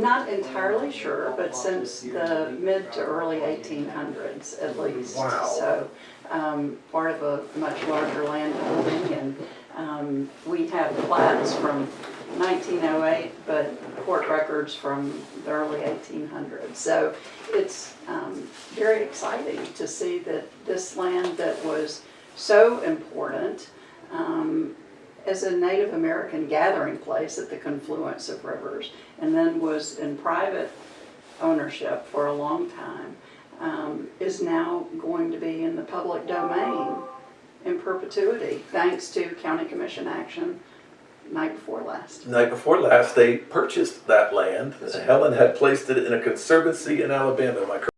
Not entirely sure, but since the mid to early eighteen hundreds at least. Wow. So, um, part of a much larger land holding and, um, we have plats from nineteen oh eight, but court records from the early eighteen hundreds. So it's, um, very exciting to see that this land that was so important, um, as a Native American gathering place at the confluence of rivers, and then was in private ownership for a long time, um, is now going to be in the public domain in perpetuity, thanks to county commission action night before last. Night before last, they purchased that land. Helen had placed it in a conservancy in Alabama. Am I correct?